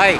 はい。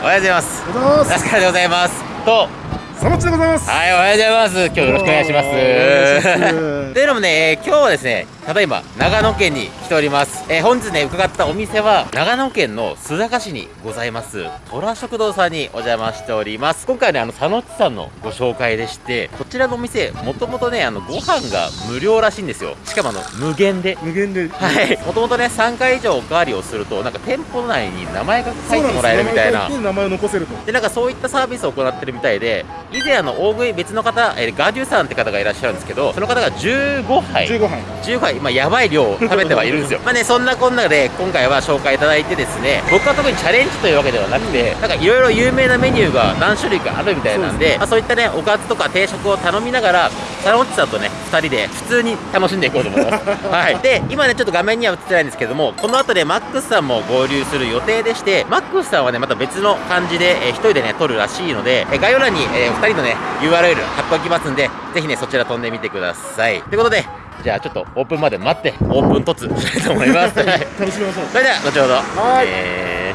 おはようございます。おはようございます。ラスカルでございます。と。サマッチでございます。はいおはようございます。今日よろしくお願いします。お願いします。というのもね、えー今日はですねただいま長野県に来ております、えー本日ね伺ったお店は長野県の須坂市にございます。虎食堂さんにお邪魔しております。今回ねあの佐野っちさんのご紹介でしてこちらのお店もともとねあのご飯が無料らしいんですよ。しかもあの無限で。無限で。はい、もともとね3回以上おかわりをするとなんか店舗内に名前が書いてもらえるみたいな。名前を残せると。でなんかそういったサービスを行ってるみたいで以前あの大食い別の方、えーガデュさんって方がいらっしゃるんですけどその方が15杯。15杯。15杯、まあ、やばい量を食べてはいるんですよ。まあねそんなこんなで今回は紹介いただいてですね僕は特にチャレンジというわけではなくてなんかいろいろ有名なメニューが何種類かあるみたいなんでそう,、まあ、そういったねおかずとか定食を頼みながらサロンチさんとね2人で普通に楽しんでいこうと思います。はい。で今ねちょっと画面には映ってないんですけどもこの後でマックスさんも合流する予定でしてマックスさんはねまた別の感じで、えー、1人でね撮るらしいので、えー概要欄に、え2人のね URL 貼っておきますんでぜひねそちら飛んでみてください。ということでじゃあちょっとオープンまで待ってオープン突したいと思います。はい。楽しみましょう。それでは後ほど。はい。え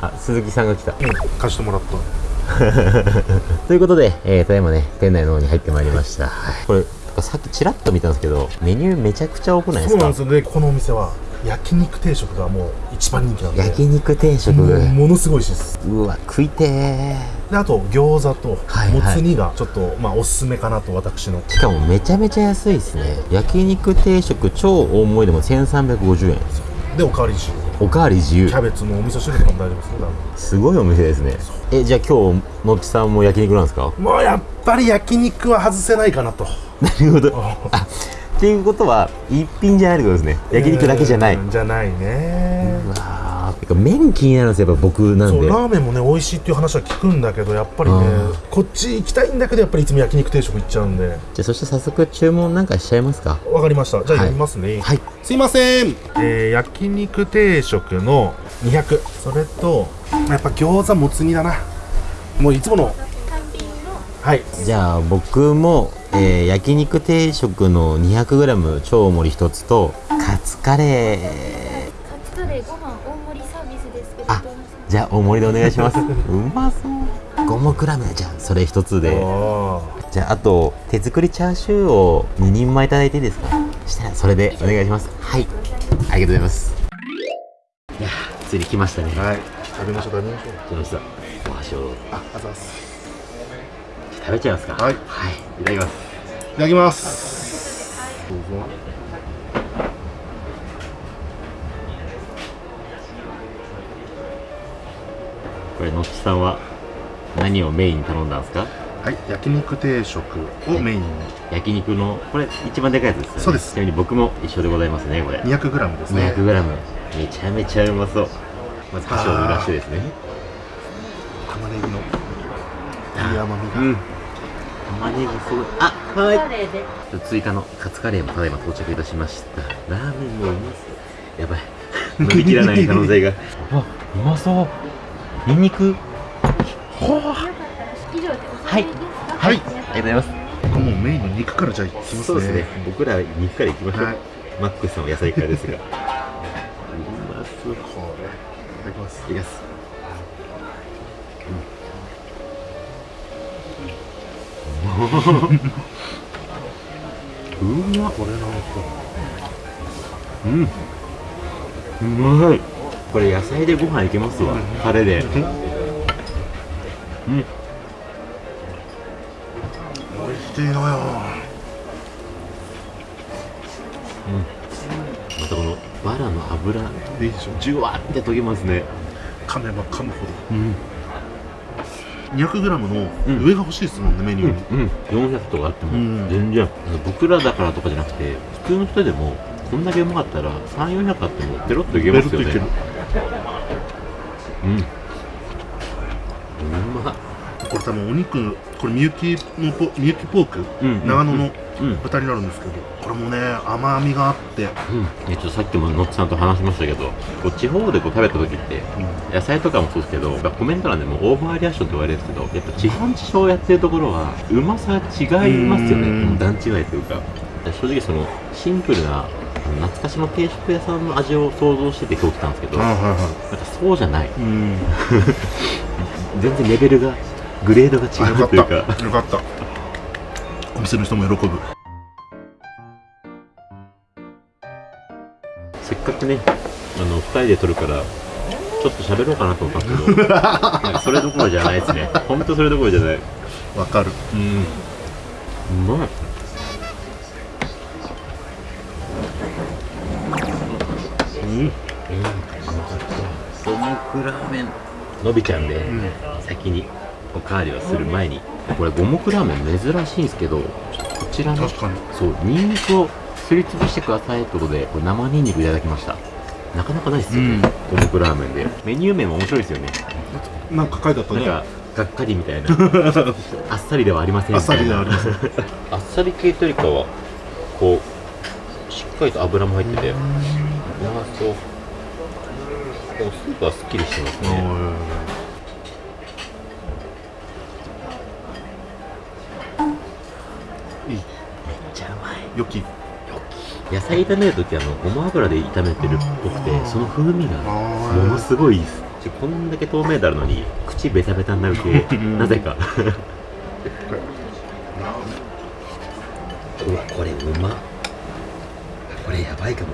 ー。あ、鈴木さんが来た。うん。貸してもらった。ということで、えー、ただいまね、店内の方に入ってまいりました。はい。これ、さっきちらっと見たんですけど、メニューめちゃくちゃ多くないですか？そうなんですよでこのお店は焼肉定食がもう一番人気なんで焼肉定食。ものすごい美味しいですうわ、食いてー。であと餃子とはいはいもつ煮がちょっと、まあおすすめかなと私のしかもめちゃめちゃ安いですね。焼肉定食超大盛りでも1350円。でおかわり自由おかわり自由キ。ャベツのお味噌汁とかも大丈夫ですすごいお店ですね。え、じゃあ今日、のっちさんも焼肉なんですか？もうやっぱり焼肉は外せないかなとなるほど。あ、っていうことは、一品じゃないってことですね。焼肉だけじゃない。うんじゃないね麺気になるんですよ、やっぱ僕なんで。そうラーメンもね美味しいっていう話は聞くんだけどやっぱりねうん。こっち行きたいんだけどやっぱりいつも焼肉定食行っちゃうんで。じゃあ、そして早速注文なんかしちゃいますか？わかりました。じゃあはい。読みますね。はい。すいません、えー、焼肉定食の200それとまあやっぱ餃子もつ煮だな。もういつもの。はい。じゃあ、僕も、えー焼肉定食の 200g 超盛り一つと、カツカレー。じゃあ、大盛りでお願いします。うまそう。五目ラーメンじゃあ、それ一つで。あじゃあ、あと、手作りチャーシューを2人前いただいていいですか？したら、それでお願いします。はい。ありがとうございます。いやー、ついに来ましたね。ーはい食べましょう食べましょう来ました？お箸をああざいます食べちゃいますか？はいはい。いただきます。いただきますどうぞこれ、のっちさんは何をメインに頼んだんですか？はい焼肉定食をメインに焼肉の、これ一番でかいやつですよね。そうですちなみに僕も一緒でございますね、これ。200g ですね 200g。めちゃめちゃうまそう。まず箸を濡らしてですね。玉ねぎのいい甘みが、うん。玉ねぎすごい。あ、はい。追加のカツカレーもただいま到着いたしましたラーメンもうまそうやばい飲み切らない可能性が うわうまそうニンニクほはい。はい。ありがとうございます。もうメインの肉からじゃあいきますね。そうですね。僕らは肉からいきましょう、はい。マックスさんは野菜からですが。うまそういこれ。いただきます。きます。うん。うまっ。これなんか。うん。うまいこれ野菜でご飯いけますわ。タレで。うん。美味しいのよ。またこのバラの油。いいでしょ。ジュワーって溶けますね。噛めば噛むほど。うん。200g のうん。上が欲しいですもんね、メニュー。に、うん。400とかあっても。うん。全然。僕らだからとかじゃなくて普通の人でもこんだけうまかったら3400あってもペロッといけますよね。ペロッといけるうん。うまっこれ多分お肉これみゆきのポみゆきポーク、うん長野のうん。豚になるんですけどこれもね甘みがあって、うん、えちょっとさっきものっちさんと話しましたけどこう地方でこう食べた時って野菜とかもそうですけどコメント欄でもオーバーリアクションと言われるんですけどやっぱ地方地方やってるところはうまさが違いますよね。うん。段違いというか。正直そのシンプルな懐かしの定食屋さんの味を想像してて今日来たんですけど、なんかはいはい。はそうじゃない。いうん。全然レベルがグレードが違うというか。た。よかった。お店の人も喜ぶ。せっかくねあの2人で撮るからちょっと喋ろうかなと思ったんですけど なんかそれどころじゃないですね。本当それどころじゃない。わかる。うん。うまいうん。五目ラーメン伸びちゃうんで、ん。先におかわりをする前にこれ五目ラーメン珍しいんですけどこちらね確かに。そうニンニクをすりつぶしてくださいってことでこれ生ニンニクいただきました。なかなかないですよね、五目ラーメンで。メニュー名も面白いですよね。なんか書いてあったね。なんかがっかりみたいな。あっさりではありませんあっさりではありません。ん あっさり系というかはこうしっかりと油も入っててうまそう。でもスープはすっきりしてますね。いいめっちゃうまい。よき。野菜炒めるときあのごま油で炒めてるっぽくてその風味がものすごいいいです。こんだけ透明度あるのに口ベタベタになる系。なぜか。うわこれうまこれやばいかも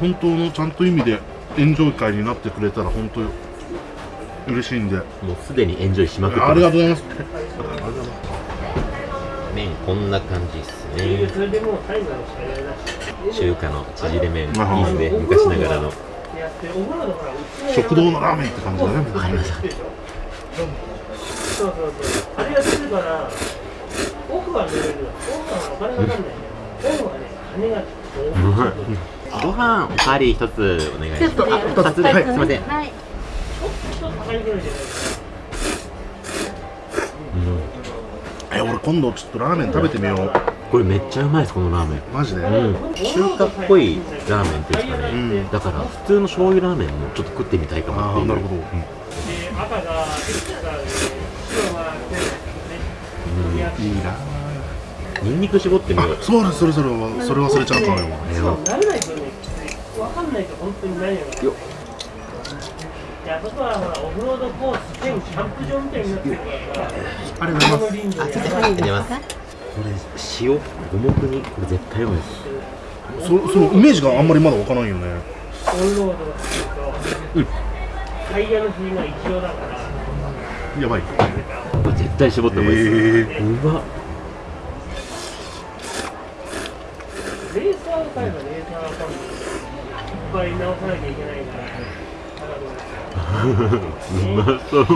本当のちゃんと意味でエンジョイ会になってくれたら本当嬉しいんでもうすでにエンジョイしまくってありがとうございます麺こんな感じっすね中華の縮れ麺いいですね昔ながらの食堂のラーメンって感じだねわかりましたそうそうそう。あれが出るから、奥は見れる。奥はお金かかんないね。奥はね、金がご飯おかわり一つお願いします。ちょっとあ二つで、はい、すいません、はい。ちょっと高いぐらいじゃないですか。え俺今度ちょっとラーメン食べてみよう。これめっちゃうまいですこのラーメン。マジで、うん、中華っぽいラーメンっていうんですかね、うん。だから普通の醤油ラーメンもちょっと食ってみたいかもっていう。ああなるほど、うん。いいなニンニク絞ってみよう。あそうだそれそれはそれ忘れちゃったのよ。慣れないとね、わかんないと本当に何やろ。よいや、あそこはほら、オフロードコース兼キャンプ場みたいになってるから。さ、ありがとうございます。ありがとうございます。これ塩五目にこれ絶対うまいです。そそのイメージがあんまりまだわからないよね。オンロードっていうと、タイヤの振りが一応だから、やばい。絶対絞った方がいいです、えうまっレーサーを買えばレーサーは買ういっぱい直さなきゃいけないから、うまそうお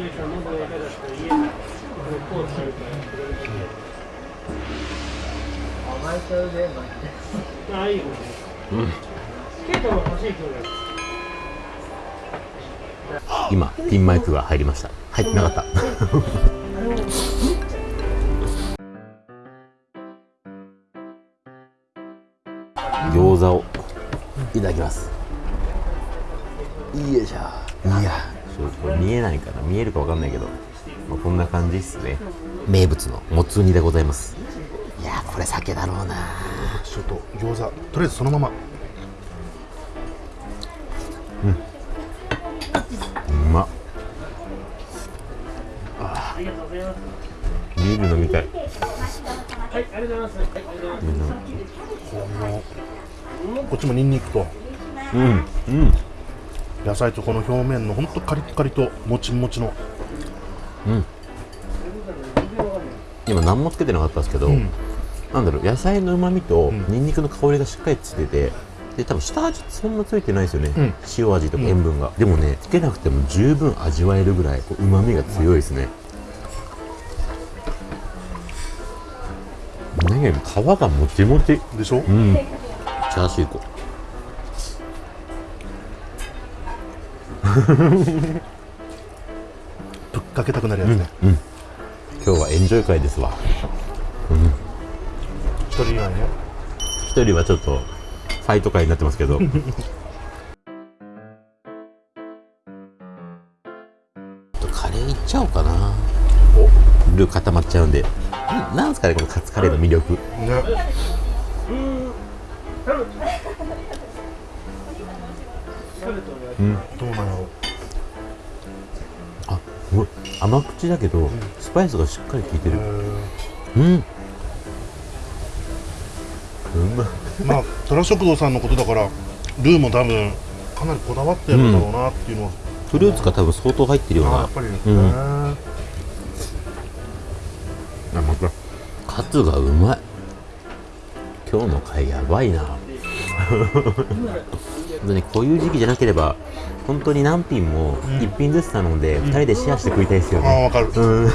姉さんの動画だったら家がこのコースあるからそれで来てああいいようんケイトも欲しい今日今ピンマイクが入りました。入ってなかった。餃子をいただきます。いいよいしょいやこれ見えないかな見えるかわかんないけど、まあ、こんな感じっすね。名物のもつ煮でございます。いやこれ酒だろうな。ちょっと餃子とりあえずそのまま。うまっありがとうますビール飲みたいはいありがとうございます。はいありがとうございます。こっちもニンニクと。うん。うん野菜とこの表面のほんとカリッカリともちもちの。今何もつけてなかったんですけど、うん。なんだろう野菜のうまみとん。ニンニクの香りがしっかりついててで多分下味そんなついてないですよね、うん。塩味とか塩分が、でもねつけなくても十分味わえるぐらいうまみが強いですね。何より皮がもちもちでしょ？うん。チャーシュー粉 ぶっかけたくなるやつね。今日はエンジョイ会ですわ。一人以外ね。一人はちょっとファイト会になってますけど。カレーいっちゃおうかなルー固まっちゃうんで。ななんですかねこのカツカレーの魅力。ね。うん。あすごい甘口だけど、スパイスがしっかり効いてる。へうん。うまーまあ虎食堂さんのことだからルーも多分かなりこだわってるんだろうなっていうのは、フルーツが多分相当入ってるような。あやっぱり、うん。へーあまた。カツがうまい。今日の回やばいな。本当にこういう時期じゃなければ本当に何品も1品ずつ頼んで2人でシェアして食いたいですよね、ああわかる、うん。い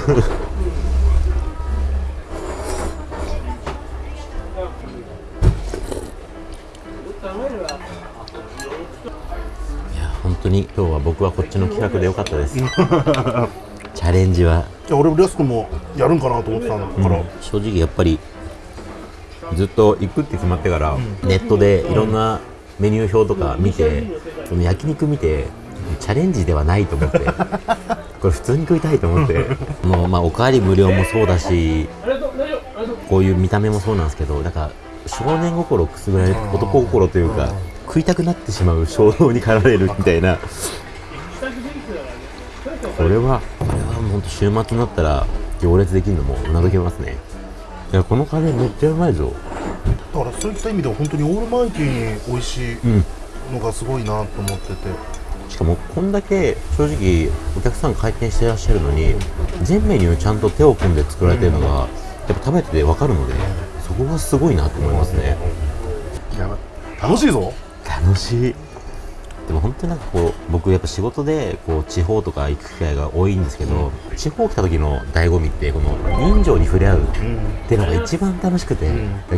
や本当に今日は僕はこっちの企画でよかったです。チ ャレンジは。いや俺もレス君もやるんかなと思ってたから、正直やっぱりずっと行くって決まってから、ネットでいろんなメニュー表とか見て、その焼肉見てチャレンジではないと思って これ普通に食いたいと思って。もうまあおかわり無料もそうだしこういう見た目もそうなんですけどだから少年心をくすぐられる男心というか食いたくなってしまう衝動に駆られるみたいな。これは本当週末になったら行列できるのもうなずけますね。いやこのカレーめっちゃうまいぞ。だからそういった意味では本当にオールマイティに美味しいうんのがすごいなと思ってて、しかもこんだけ正直お客さん回転してらっしゃるのに全メニューちゃんと手を組んで作られてるのがやっぱ食べてて分かるのでそこがすごいなと思いますね。楽しいぞ。楽しいでも本当になんかこう僕やっぱ仕事でこう地方とか行く機会が多いんですけど、地方来た時の醍醐味ってこの人情に触れ合うっていうのが一番楽しくて、で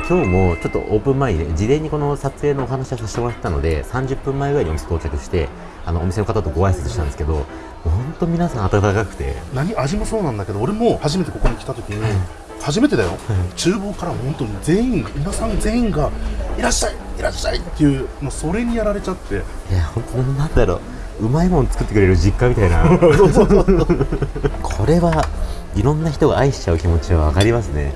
今日もちょっとオープン前にね事前にこの撮影のお話をさせてもらったので30分前ぐらいにお店到着してあのお店の方とご挨拶したんですけど本当皆さん温かくて。何味もそうなんだけど俺も初めてここに来た時に、初めてだよ、厨房から本当に全員皆さん全員がいらっしゃいいらっしゃいっていうもうそれにやられちゃって。いや本当になんだろう。うまいもん作ってくれる実家みたいな。これはいろんな人が愛しちゃう気持ちは分かりますね。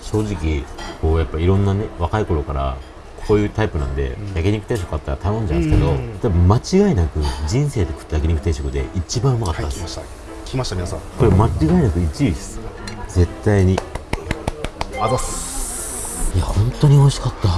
正直こうやっぱいろんなね若い頃からこういうタイプなんで、焼肉定食あったら頼んじゃうんですけど、うん。でも間違いなく人生で食った焼肉定食で一番うまかったです、はい来ました来ました。皆さん。これ間違いなく1位です絶対に。あざっす。いや本当に美味しかった。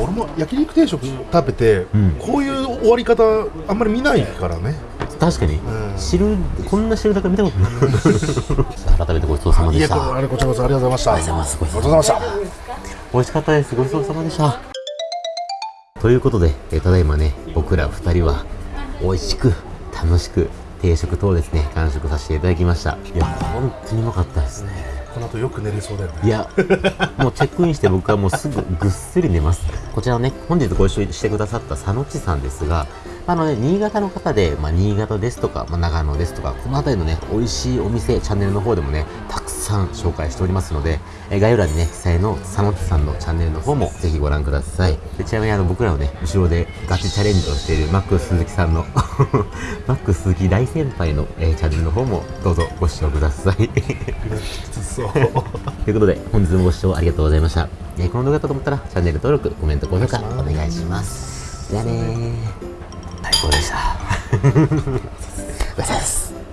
俺も焼肉定食食べて、うん。こういう終わり方あんまり見ないからね。確かに、ん。汁こんな汁だけ見たことない。改めてごちそうさまでした。ありがとうございました。ありがとうございました。美味しかったです。ごちそうさまでした。ということで、えーただいまね僕ら二人は美味しく楽しく定食等ですね完食させていただきました。いや本当にうまかったですね。この後よく寝れそうだよね。いや、もうチェックインして僕はもうすぐ ぐっすり寝ます。こちらね、本日ご一緒してくださった佐野地さんですが、あのね、新潟の方で、まあ、新潟ですとか、まあ、長野ですとか、この辺りのね、美味しいお店、チャンネルの方でもね、たくさん紹介しておりますので、え概要欄にね、記載の佐野地さんのチャンネルの方もぜひご覧ください。でちなみにあの、僕らのね、後ろでガチチャレンジをしているマックス鈴木さんの、マックス鈴木大先輩の、えーチャンネルの方もどうぞご視聴ください。そう ということで、本日もご視聴ありがとうございました。えーこの動画だと思ったら、チャンネル登録、コメント、高評価、お願いします。じゃあねー。最高でした。ごちそうさまです。